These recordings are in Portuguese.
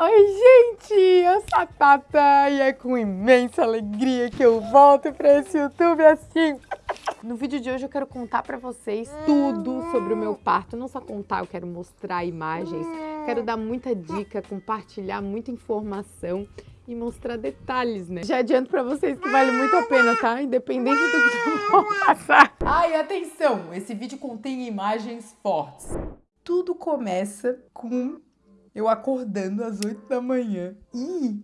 Oi, gente! Eu sou a Tata e é com imensa alegria que eu volto para esse YouTube assim. No vídeo de hoje eu quero contar para vocês tudo sobre o meu parto. Não só contar, eu quero mostrar imagens, quero dar muita dica, compartilhar muita informação e mostrar detalhes, né? Já adianto pra vocês que vale muito a pena, tá? Independente do que vão passar. Ai, atenção! Esse vídeo contém imagens fortes. Tudo começa com eu acordando às 8 da manhã e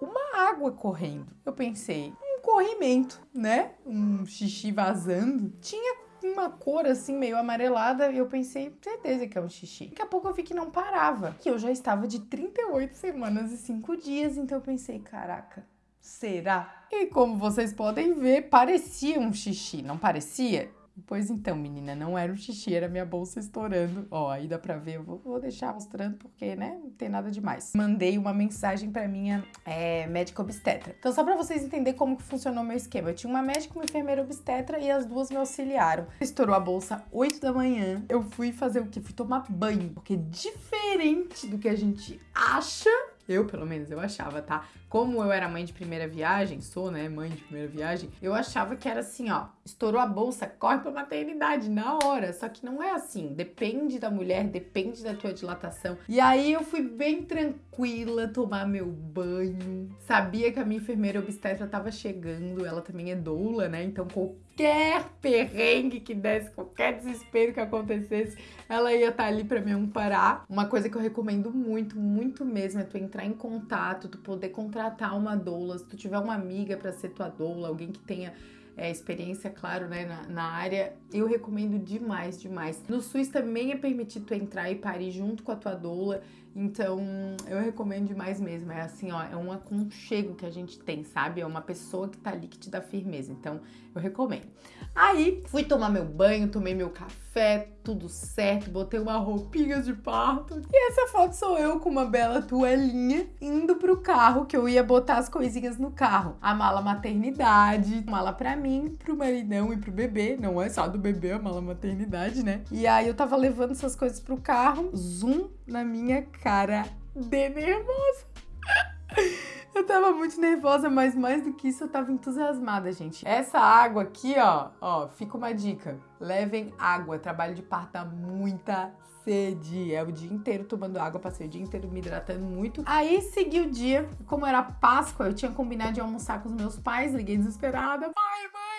uma água correndo. Eu pensei, um corrimento, né? Um xixi vazando. Tinha uma cor assim meio amarelada e eu pensei, certeza que é um xixi. Daqui a pouco eu vi que não parava, que eu já estava de 38 semanas e 5 dias, então eu pensei, caraca, será? E como vocês podem ver, parecia um xixi, não parecia? Pois então, menina, não era um xixi, era minha bolsa estourando. Ó, aí dá pra ver, eu vou, vou deixar mostrando porque, né, não tem nada demais. Mandei uma mensagem pra minha é, médica obstetra. Então, só pra vocês entenderem como que funcionou o meu esquema. Eu tinha uma médica, uma enfermeira obstetra e as duas me auxiliaram. Estourou a bolsa 8 da manhã. Eu fui fazer o quê? Fui tomar banho. Porque diferente do que a gente acha, eu, pelo menos, eu achava, tá? Como eu era mãe de primeira viagem, sou, né, mãe de primeira viagem, eu achava que era assim, ó, estourou a bolsa, corre pra maternidade na hora. Só que não é assim, depende da mulher, depende da tua dilatação. E aí eu fui bem tranquila tomar meu banho. Sabia que a minha enfermeira obstetra tava chegando, ela também é doula, né? Então qualquer perrengue que desse, qualquer desespero que acontecesse, ela ia estar tá ali para me amparar. Uma coisa que eu recomendo muito, muito mesmo é tu entrar em contato, tu poder contratar uma doula, se tu tiver uma amiga para ser tua doula, alguém que tenha é, experiência, claro, né, na, na, área, eu recomendo demais, demais. No SUS também é permitido tu entrar e parir junto com a tua doula, então eu recomendo demais mesmo. É assim, ó, é um aconchego que a gente tem, sabe? É uma pessoa que tá ali que te dá firmeza, então eu recomendo. Aí fui tomar meu banho, tomei meu café, tudo certo, botei uma roupinha de parto. E essa foto sou eu com uma bela toalhinha indo pro carro, que eu ia botar as coisinhas no carro. A mala maternidade, mala pra mim, pro maridão e pro bebê. Não é só do bebê a mala maternidade, né? E aí eu tava levando essas coisas pro carro, zoom na minha cara de nervosa. Eu tava muito nervosa, mas mais do que isso, eu tava entusiasmada, gente. Essa água aqui, ó, ó, fica uma dica. Levem água, trabalho de parto dá muita sede. É o dia inteiro tomando água, passei o dia inteiro me hidratando muito. Aí segui o dia, como era Páscoa, eu tinha combinado de almoçar com os meus pais, liguei desesperada. Pai, mãe,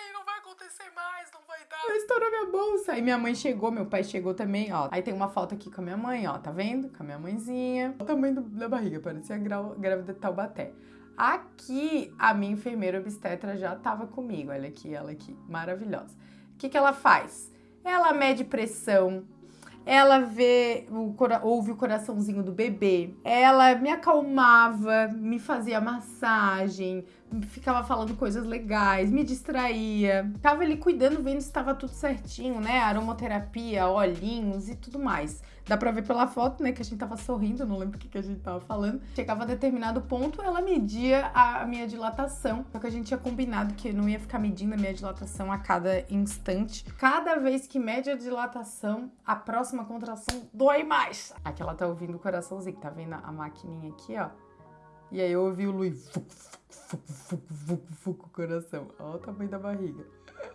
acontecer mais, não vai dar. Estourou minha bolsa. Aí minha mãe chegou, meu pai chegou também, ó. Aí tem uma foto aqui com a minha mãe, ó, tá vendo? Com a minha mãezinha. O tamanho da barriga, parecia grávida de Taubaté. Aqui, a minha enfermeira obstetra já estava comigo. Olha aqui, ela aqui, maravilhosa. O que, que ela faz? Ela mede pressão, ela vê, o, ouve o coraçãozinho do bebê, ela me acalmava, me fazia massagem, ficava falando coisas legais, me distraía. Tava ali cuidando, vendo se estava tudo certinho, né? Aromoterapia, olhinhos e tudo mais. Dá pra ver pela foto, né, que a gente tava sorrindo, não lembro o que, que a gente tava falando. Chegava a determinado ponto, ela media a minha dilatação. Só que a gente tinha combinado que não ia ficar medindo a minha dilatação a cada instante. Cada vez que mede a dilatação, a próxima contração dói mais. Aqui ela tá ouvindo o coraçãozinho, tá vendo a maquininha aqui, ó? E aí eu ouvi o Luiz, fuc, fuc, fuc, fuc, fuc, o coração. Olha o tamanho da barriga.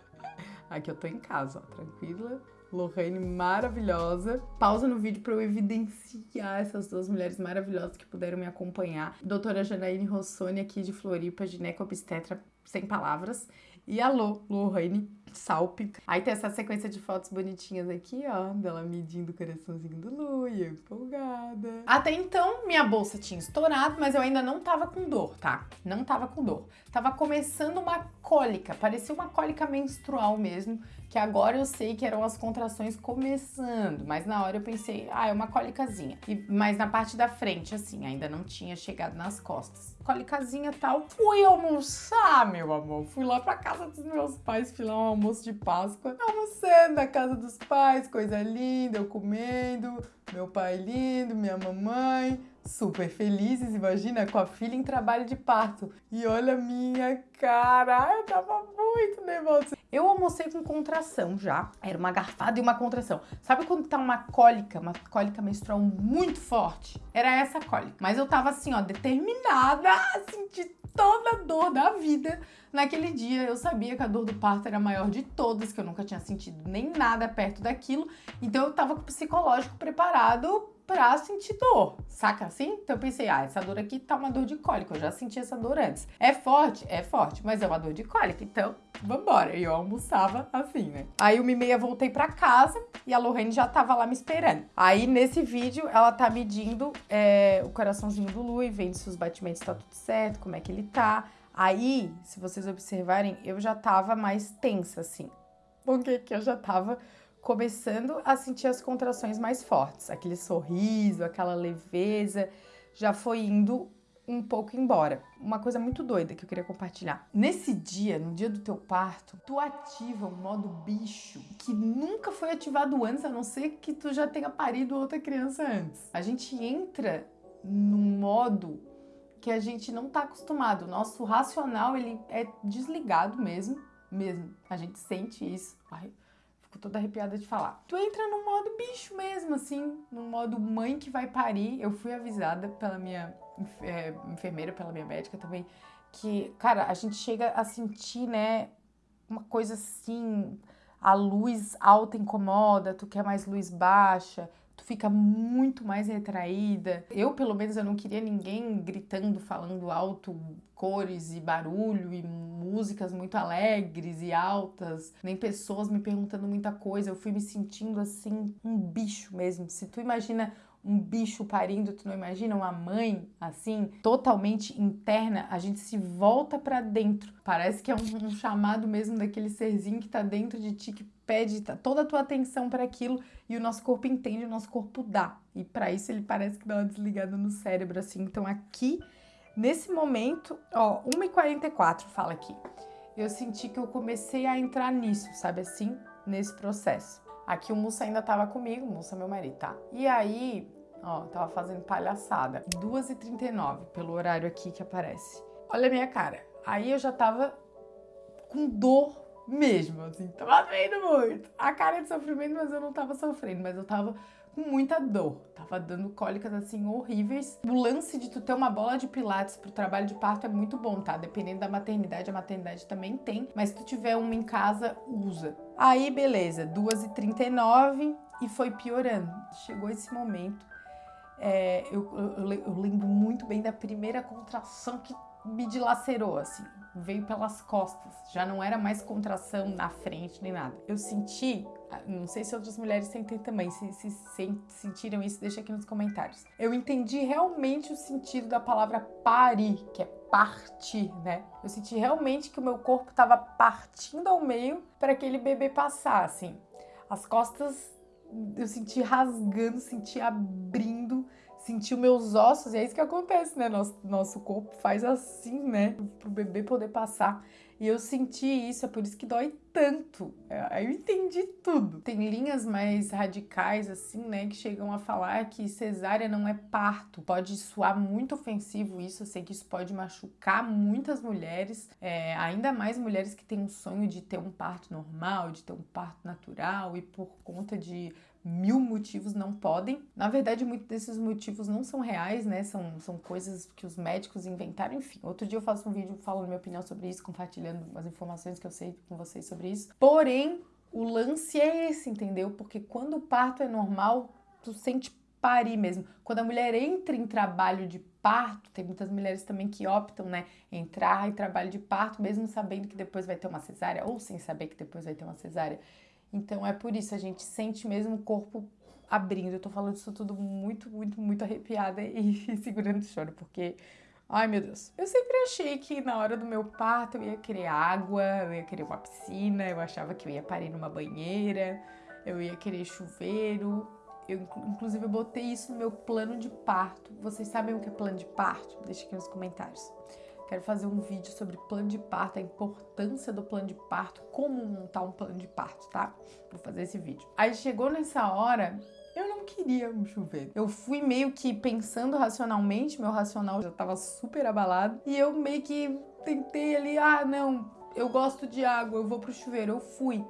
Aqui eu tô em casa, ó, tranquila. Lorraine maravilhosa. Pausa no vídeo para eu evidenciar essas duas mulheres maravilhosas que puderam me acompanhar. Doutora Janaíne Rossoni aqui de Floripa, ginecobstetra sem palavras. E alô, Lorraine Salp. Aí tem essa sequência de fotos bonitinhas aqui, ó, dela medindo o coraçãozinho do Lu e eu empolgada. Até então, minha bolsa tinha estourado, mas eu ainda não tava com dor, tá? Não tava com dor. Tava começando uma cólica, parecia uma cólica menstrual mesmo, que agora eu sei que eram as contrações começando, mas na hora eu pensei, ah, é uma cólicazinha. E, mas na parte da frente, assim, ainda não tinha chegado nas costas. Cólicazinha tal. Fui almoçar, meu amor. Fui lá pra casa dos meus pais, fui lá um almoço de Páscoa. Almoçando na casa dos pais, coisa linda, eu comendo, meu pai lindo, minha mamãe super felizes, imagina, com a filha em trabalho de parto. E olha a minha cara, eu tava muito nervosa. Eu almocei com contração já. Era uma garfada e uma contração. Sabe quando tá uma cólica, uma cólica menstrual muito forte? Era essa cólica. Mas eu tava assim, ó, determinada a sentir toda a dor da vida. Naquele dia eu sabia que a dor do parto era a maior de todas, que eu nunca tinha sentido nem nada perto daquilo. Então eu tava com o psicológico preparado pra sentir dor, saca assim? Então eu pensei, ah, essa dor aqui tá uma dor de cólica, eu já senti essa dor antes. É forte? É forte, mas é uma dor de cólica, então vambora. E eu almoçava assim, né? Aí uma e meia voltei pra casa e a Lorraine já tava lá me esperando. Aí nesse vídeo ela tá medindo é, o coraçãozinho do Lu e vendo se os batimentos tá tudo certo, como é que ele tá. Aí, se vocês observarem, eu já tava mais tensa assim. Porque que eu já tava começando a sentir as contrações mais fortes. Aquele sorriso, aquela leveza, já foi indo um pouco embora. Uma coisa muito doida que eu queria compartilhar. Nesse dia, no dia do teu parto, tu ativa o modo bicho que nunca foi ativado antes, a não ser que tu já tenha parido outra criança antes. A gente entra num modo que a gente não tá acostumado. O nosso racional, ele é desligado mesmo, mesmo. A gente sente isso. Ai, Fico toda arrepiada de falar. Tu entra no modo bicho mesmo, assim, no modo mãe que vai parir. Eu fui avisada pela minha é, enfermeira, pela minha médica também, que, cara, a gente chega a sentir, né, uma coisa assim, a luz alta incomoda, tu quer mais luz baixa, tu fica muito mais retraída. Eu, pelo menos, eu não queria ninguém gritando, falando alto, cores e barulho e músicas muito alegres e altas, nem pessoas me perguntando muita coisa. Eu fui me sentindo assim, um bicho mesmo. Se tu imagina um bicho parindo, tu não imagina uma mãe assim, totalmente interna, a gente se volta para dentro. Parece que é um, um, chamado mesmo daquele serzinho que tá dentro de ti que pede toda a tua atenção para aquilo e o nosso corpo entende, o nosso corpo dá. E para isso ele parece que dá uma desligada no cérebro assim. Então aqui nesse momento, ó, 1h44 fala aqui. Eu senti que eu comecei a entrar nisso, sabe assim, nesse processo. Aqui o Mussa ainda tava comigo, Mussa meu marido, tá? E aí, ó, tava fazendo palhaçada. 2h39, pelo horário aqui que aparece. Olha a minha cara. Aí eu já tava com dor mesmo, assim, tava doendo muito. A cara de sofrimento, mas eu não tava sofrendo, mas eu tava com muita dor. Tava dando cólicas assim horríveis. O lance de tu ter uma bola de pilates pro trabalho de parto é muito bom, tá? Dependendo da maternidade, a maternidade também tem, mas se tu tiver uma em casa, usa. Aí, beleza, 2h39 e foi piorando. Chegou esse momento. É, eu, eu, eu lembro muito bem da primeira contração que me dilacerou, assim veio pelas costas, já não era mais contração na frente nem nada. Eu senti, ah, não sei se outras mulheres sentem também, se, se, se sentiram isso, deixa aqui nos comentários. Eu entendi realmente o sentido da palavra parir, que é partir, né? Eu senti realmente que o meu corpo estava partindo ao meio para aquele bebê passar, assim. As costas eu senti rasgando, senti abrindo, sentir meus ossos, e é isso que acontece, né? Nosso, nosso corpo faz assim, né? Pro bebê poder passar. E eu senti isso, é por isso que dói tanto. É, aí eu entendi tudo. Tem linhas mais radicais, assim, né, que chegam a falar que cesárea não é parto. Pode soar muito ofensivo isso, eu sei que isso pode machucar muitas mulheres, é, ainda mais mulheres que têm um sonho de ter um parto normal, de ter um parto natural e por conta de mil motivos não podem. Na verdade, muitos desses motivos não são reais, né? São, são coisas que os médicos inventaram, enfim. Outro dia eu faço um vídeo falando minha opinião sobre isso, compartilhando as informações que eu sei com vocês sobre isso. Porém, o lance é esse, entendeu? Porque quando o parto é normal, tu sente parir mesmo. Quando a mulher entra em trabalho de parto, tem muitas mulheres também que optam, né, entrar em trabalho de parto, mesmo sabendo que depois vai ter uma cesárea, ou sem saber que depois vai ter uma cesárea. Então é por isso, a gente sente mesmo o corpo abrindo. Eu tô falando isso tudo muito, muito, muito arrepiada e segurando o choro, porque. Ai meu Deus. Eu sempre achei que na hora do meu parto eu ia querer água, eu ia querer uma piscina, eu achava que eu ia parir numa banheira, eu ia querer chuveiro. Eu, inclusive, eu botei isso no meu plano de parto. Vocês sabem o que é plano de parto? Deixa aqui nos comentários. Quero fazer um vídeo sobre plano de parto, a importância do plano de parto, como montar um plano de parto, tá? Vou fazer esse vídeo. Aí chegou nessa hora, eu não queria um chuveiro. Eu fui meio que pensando racionalmente, meu racional já tava super abalado, e eu meio que tentei ali, ah, não, eu gosto de água, eu vou pro chuveiro, eu fui.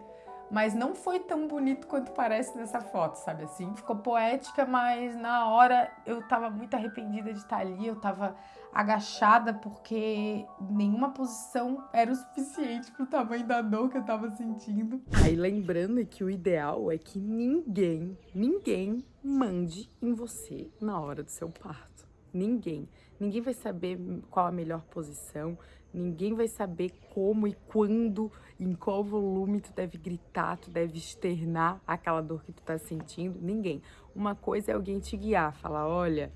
Mas não foi tão bonito quanto parece nessa foto, sabe assim? Ficou poética, mas na hora eu tava muito arrependida de estar ali, eu tava agachada porque nenhuma posição era o suficiente pro tamanho da dor que eu tava sentindo. Aí lembrando que o ideal é que ninguém, ninguém mande em você na hora do seu parto. Ninguém. Ninguém vai saber qual a melhor posição, ninguém vai saber como e quando, em qual volume tu deve gritar, tu deve externar aquela dor que tu tá sentindo. Ninguém. Uma coisa é alguém te guiar, falar, olha,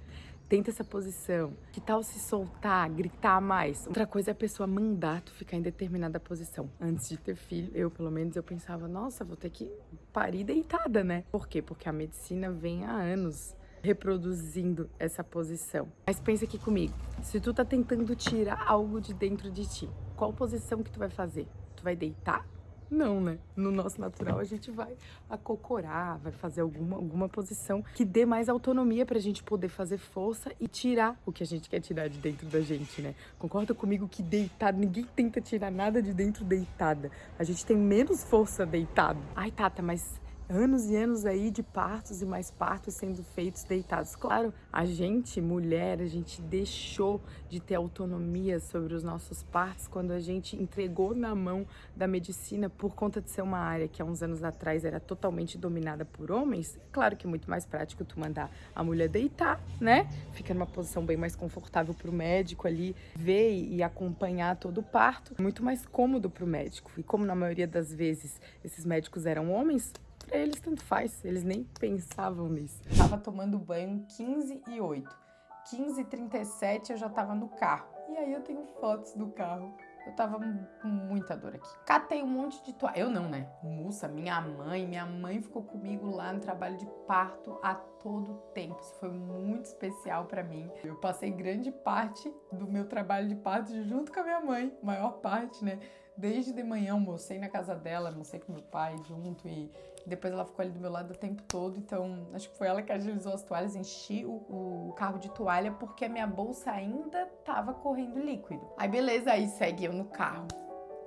tenta essa posição. Que tal se soltar, gritar mais? Outra coisa é a pessoa mandar tu ficar em determinada posição. Antes de ter filho, eu pelo menos eu pensava, nossa, vou ter que parir deitada, né? Por quê? Porque a medicina vem há anos reproduzindo essa posição. Mas pensa aqui comigo, se tu tá tentando tirar algo de dentro de ti, qual posição que tu vai fazer? Tu vai deitar? Não, né? No nosso natural a gente vai acocorar, vai fazer alguma, alguma posição que dê mais autonomia pra gente poder fazer força e tirar o que a gente quer tirar de dentro da gente, né? Concorda comigo que deitado, ninguém tenta tirar nada de dentro deitada. A gente tem menos força deitado. Ai, Tata, mas anos e anos aí de partos e mais partos sendo feitos deitados. Claro, a gente, mulher, a gente deixou de ter autonomia sobre os nossos partos quando a gente entregou na mão da medicina por conta de ser uma área que há uns anos atrás era totalmente dominada por homens. Claro que é muito mais prático tu mandar a mulher deitar, né? Fica numa posição bem mais confortável para o médico ali ver e acompanhar todo o parto. Muito mais cômodo para o médico. E como na maioria das vezes esses médicos eram homens, Pra eles tanto faz, eles nem pensavam nisso. Tava tomando banho 15 e 8. 15 e 37 eu já tava no carro. E aí eu tenho fotos do carro. Eu tava com muita dor aqui. Catei um monte de toalha. Eu não, né? Mussa, minha mãe. Minha mãe ficou comigo lá no trabalho de parto a todo tempo. Isso foi muito especial para mim. Eu passei grande parte do meu trabalho de parto junto com a minha mãe. Maior parte, né? Desde de manhã almocei na casa dela, almocei com meu pai junto e depois ela ficou ali do meu lado o tempo todo, então acho que foi ela que agilizou as toalhas, enchi o, o carro de toalha porque a minha bolsa ainda tava correndo líquido. Aí beleza, aí segue eu no carro.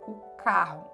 O carro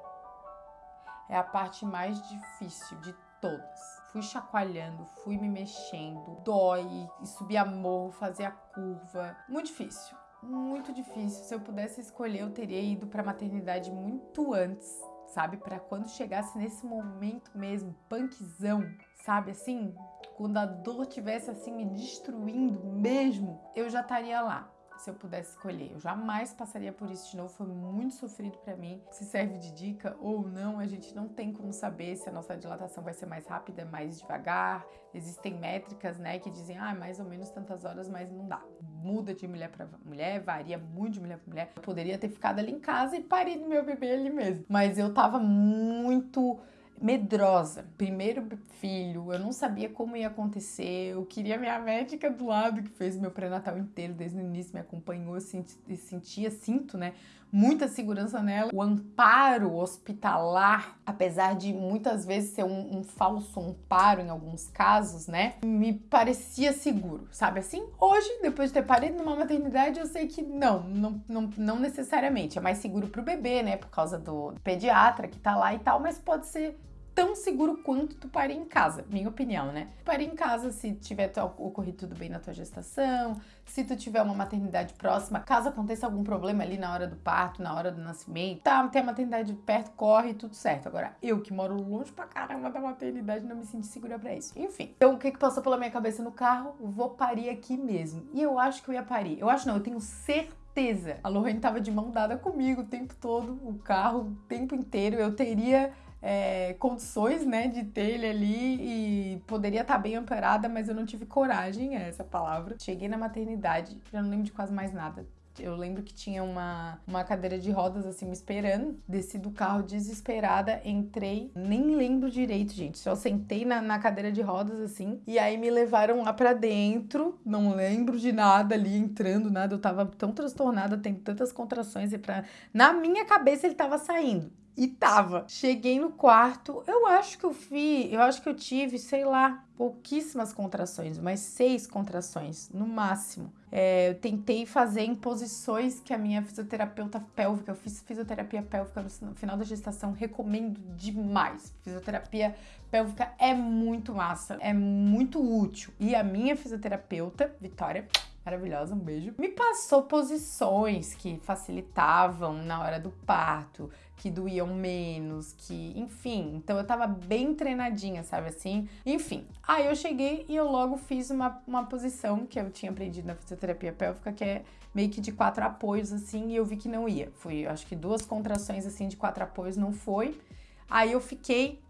é a parte mais difícil de todas. Fui chacoalhando, fui me mexendo, dói, subir a morro, fazer a curva. Muito difícil, muito difícil. Se eu pudesse escolher, eu teria ido para maternidade muito antes sabe? Para quando chegasse nesse momento mesmo, punkzão, sabe assim? Quando a dor tivesse assim me destruindo mesmo, eu já estaria lá se eu pudesse escolher. Eu jamais passaria por isso de novo, foi muito sofrido para mim. Se serve de dica ou não, a gente não tem como saber se a nossa dilatação vai ser mais rápida, mais devagar. Existem métricas, né, que dizem, ah, mais ou menos tantas horas, mas não dá. Muda de mulher para mulher, varia muito de mulher para mulher. Eu poderia ter ficado ali em casa e parido meu bebê ali mesmo. Mas eu tava muito medrosa. Primeiro filho, eu não sabia como ia acontecer, eu queria minha médica do lado, que fez meu pré-natal inteiro, desde o início me acompanhou, senti, sentia, sinto, né, muita segurança nela. O amparo hospitalar, apesar de muitas vezes ser um, um falso amparo em alguns casos, né, me parecia seguro, sabe assim? Hoje, depois de ter parido numa maternidade, eu sei que não, não, não, não necessariamente. É mais seguro pro bebê, né, por causa do pediatra que tá lá e tal, mas pode ser tão seguro quanto tu parir em casa, minha opinião, né? Parir em casa se tiver ocorrido tudo bem na tua gestação, se tu tiver uma maternidade próxima, caso aconteça algum problema ali na hora do parto, na hora do nascimento, tá, tem a maternidade perto, corre, tudo certo. Agora, eu que moro longe pra caramba da maternidade, não me senti segura pra isso. Enfim, então o que que passou pela minha cabeça no carro? Vou parir aqui mesmo. E eu acho que eu ia parir. Eu acho não, eu tenho certeza. A Lorraine tava de mão dada comigo o tempo todo, o carro, o tempo inteiro. Eu teria é, condições, né, de ter ele ali e poderia estar tá bem amparada, mas eu não tive coragem, é essa palavra. Cheguei na maternidade, já não lembro de quase mais nada. Eu lembro que tinha uma, uma cadeira de rodas assim me esperando. Desci do carro desesperada, entrei, nem lembro direito, gente. Só sentei na, na cadeira de rodas assim. E aí me levaram lá pra dentro. Não lembro de nada ali entrando, nada. Eu tava tão transtornada, tendo tantas contrações. E pra... Na minha cabeça ele tava saindo E tava. Cheguei no quarto, eu acho que eu vi, eu acho que eu tive, sei lá, pouquíssimas contrações, mas seis contrações no máximo. É, eu tentei fazer em posições que a minha fisioterapeuta pélvica, eu fiz fisioterapia pélvica no final da gestação, recomendo demais. Fisioterapia pélvica é muito massa, é muito útil. E a minha fisioterapeuta, Vitória, maravilhosa, um beijo, me passou posições que facilitavam na hora do parto, que doíam menos, que, enfim, então eu tava bem treinadinha, sabe assim? Enfim, aí eu cheguei e eu logo fiz uma, uma posição que eu tinha aprendido na fisioterapia pélvica, que é meio que de quatro apoios, assim, e eu vi que não ia. Fui, acho que duas contrações, assim, de quatro apoios, não foi. Aí eu fiquei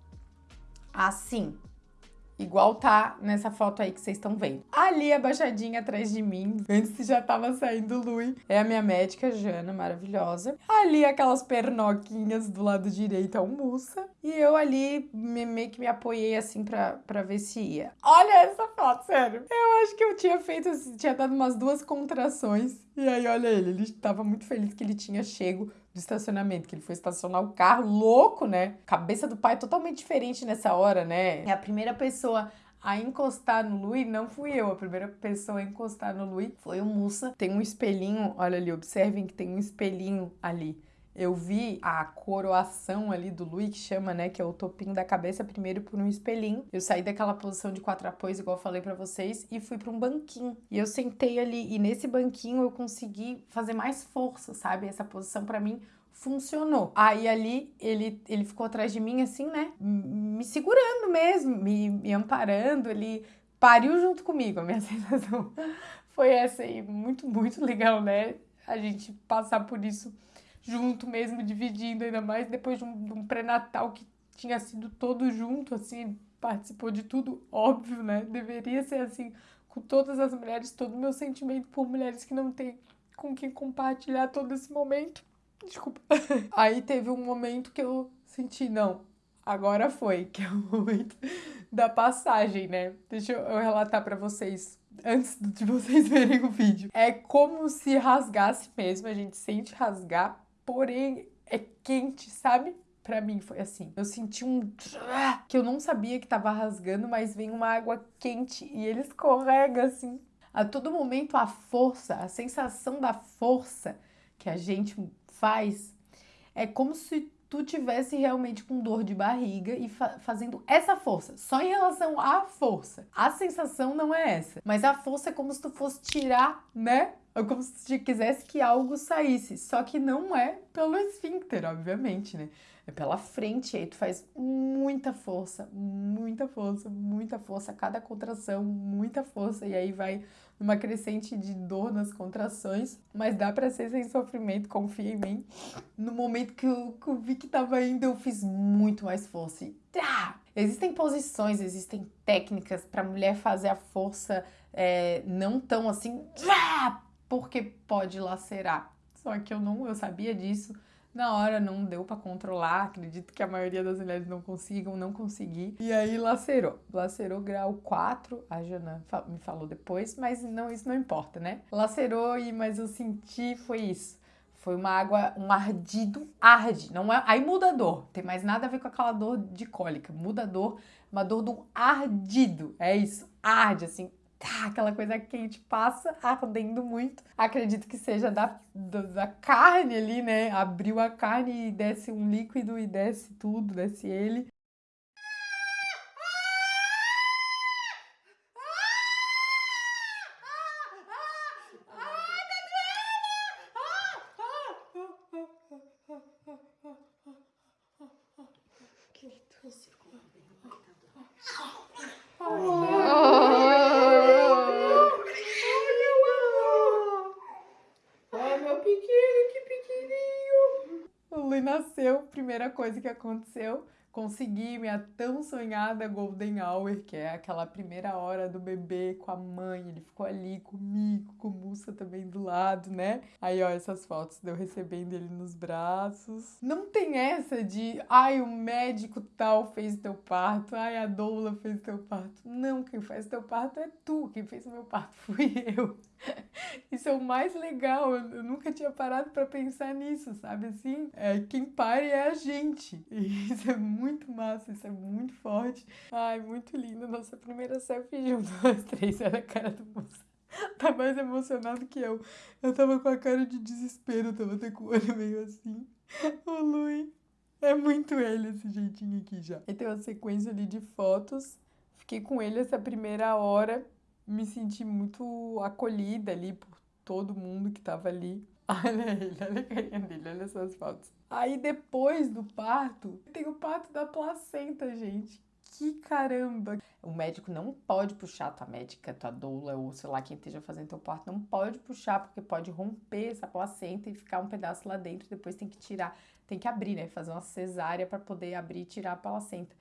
assim, Igual tá nessa foto aí que vocês estão vendo. Ali, abaixadinha atrás de mim, antes já tava saindo Lui, é a minha médica, Jana, maravilhosa. Ali, aquelas pernoquinhas do lado direito, a almoça. E eu ali, meio que me apoiei assim pra, pra ver se ia. Olha essa foto, sério. Eu acho que eu tinha feito, tinha dado umas duas contrações. E aí, olha ele, ele tava muito feliz que ele tinha chego do estacionamento, que ele foi estacionar o carro, louco, né? Cabeça do pai totalmente diferente nessa hora, né? É a primeira pessoa a encostar no Lui não fui eu. A primeira pessoa a encostar no Lui foi o Mussa. Tem um espelhinho, olha ali, observem que tem um espelhinho ali eu vi a coroação ali do Louis, que chama, né, que é o topinho da cabeça, primeiro por um espelhinho. Eu saí daquela posição de quatro apoios, igual eu falei para vocês, e fui para um banquinho. E eu sentei ali, e nesse banquinho eu consegui fazer mais força, sabe? Essa posição para mim funcionou. Aí ali ele, ele ficou atrás de mim, assim, né, me segurando mesmo, me, me amparando, ele pariu junto comigo. A minha sensação foi essa aí, muito, muito legal, né? A gente passar por isso junto mesmo, dividindo, ainda mais depois de um, um pré-natal que tinha sido todo junto, assim, participou de tudo, óbvio, né? Deveria ser assim com todas as mulheres, todo o meu sentimento por mulheres que não têm com quem compartilhar todo esse momento. Desculpa. Aí teve um momento que eu senti, não, agora foi, que é o momento da passagem, né? Deixa eu relatar para vocês antes de vocês verem o vídeo. É como se rasgasse mesmo, a gente sente rasgar porém é quente, sabe? Pra mim foi assim. Eu senti um que eu não sabia que tava rasgando, mas vem uma água quente e ele escorrega assim. A todo momento a força, a sensação da força que a gente faz é como se tu tivesse realmente com dor de barriga e fa fazendo essa força, só em relação à força. A sensação não é essa, mas a força é como se tu fosse tirar, né, é como se quisesse que algo saísse, só que não é pelo esfíncter, obviamente, né? É pela frente, aí tu faz muita força, muita força, muita força, cada contração, muita força, e aí vai numa crescente de dor nas contrações, mas dá pra ser sem sofrimento, confia em mim. No momento que eu, que eu vi que tava indo, eu fiz muito mais força e tá! Existem posições, existem técnicas pra mulher fazer a força é, não tão assim, porque pode lacerar. Só que eu não, eu sabia disso. Na hora não deu para controlar, acredito que a maioria das mulheres não consigam, não consegui. E aí lacerou. Lacerou grau 4, a Jana me falou depois, mas não, isso não importa, né? Lacerou e mas eu senti foi isso. Foi uma água, um ardido, arde, não é, aí muda a dor, tem mais nada a ver com aquela dor de cólica, muda a dor, uma dor do ardido, é isso, arde assim, tá, aquela coisa quente passa ardendo muito. Acredito que seja da, da, da, carne ali, né? Abriu a carne e desce um líquido e desce tudo, desce ele. Nasceu, primeira coisa que aconteceu, consegui minha tão sonhada Golden Hour, que é aquela primeira hora do bebê com a mãe. Ele ficou ali comigo, com o Musa também do lado, né? Aí, ó, essas fotos de eu recebendo ele nos braços. Não tem essa de, ai, o médico tal fez teu parto, ai, a doula fez teu parto. Não, quem faz teu parto é tu, quem fez meu parto fui eu. Isso é o mais legal. Eu nunca tinha parado para pensar nisso, sabe assim? É, quem pare é a gente. Isso é muito massa, isso é muito forte. Ai, muito lindo. Nossa primeira selfie junto, nós três. Olha a cara do moço. Tá mais emocionado que eu. Eu tava com a cara de desespero, tava até com o olho meio assim. O Lui. É muito ele esse jeitinho aqui já. E tem uma sequência ali de fotos. Fiquei com ele essa primeira hora me senti muito acolhida ali por todo mundo que tava ali. Olha ele, olha a carinha dele, olha essas fotos. Aí depois do parto, tem o parto da placenta, gente. Que caramba! O médico não pode puxar, tua médica, tua doula ou sei lá quem esteja fazendo teu parto, não pode puxar porque pode romper essa placenta e ficar um pedaço lá dentro, depois tem que tirar, tem que abrir, né? Fazer uma cesárea para poder abrir e tirar a placenta.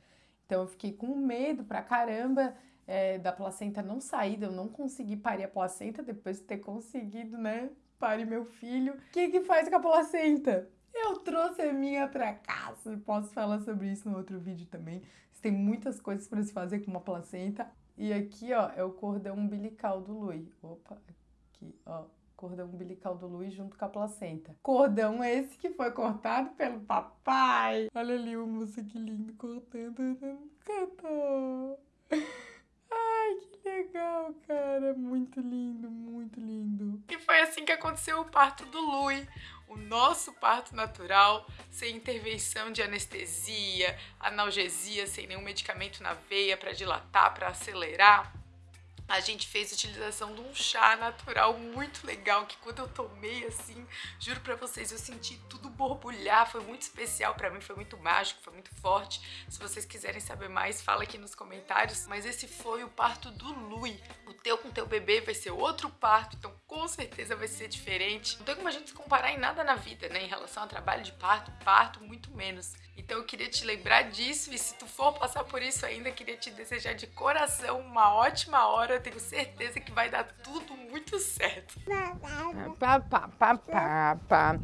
Então eu fiquei com medo pra caramba é, da placenta não sair, eu não consegui parir a placenta depois de ter conseguido, né, parir meu filho. O que que faz com a placenta? Eu trouxe a minha pra casa. Posso falar sobre isso no outro vídeo também. Tem muitas coisas para se fazer com uma placenta. E aqui, ó, é o cordão umbilical do Lui. Opa, aqui, ó. Cordão umbilical do Lui junto com a placenta. Cordão esse que foi cortado pelo papai. Olha ali o moço que lindo cortando. Cantou. Que legal, cara. Muito lindo, muito lindo. E foi assim que aconteceu o parto do Lui. O nosso parto natural, sem intervenção de anestesia, analgesia, sem nenhum medicamento na veia para dilatar, para acelerar a gente fez utilização de um chá natural muito legal, que quando eu tomei assim, juro pra vocês, eu senti tudo borbulhar, foi muito especial pra mim, foi muito mágico, foi muito forte. Se vocês quiserem saber mais, fala aqui nos comentários. Mas esse foi o parto do Lui. O teu com teu bebê vai ser outro parto, então com certeza vai ser diferente. Não tem como a gente se comparar em nada na vida, né, em relação ao trabalho de parto, parto muito menos. Então eu queria te lembrar disso e se tu for passar por isso ainda, queria te desejar de coração uma ótima hora. Eu tenho certeza que vai dar tudo muito certo.